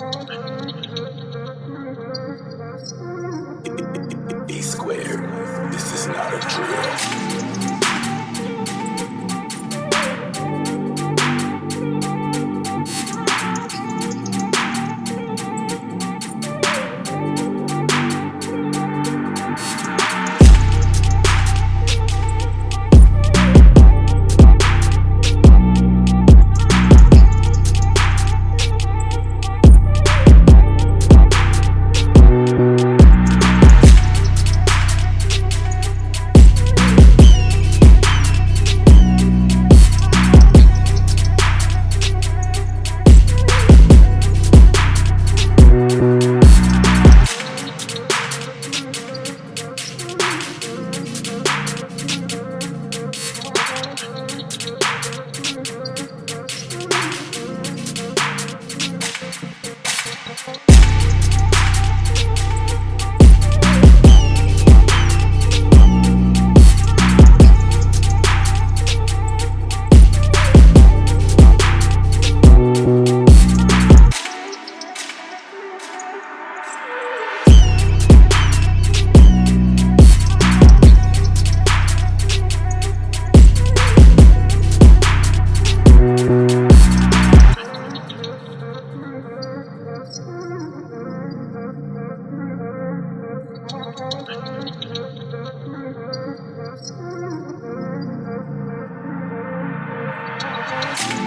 B squared. This is not a dream. Bye.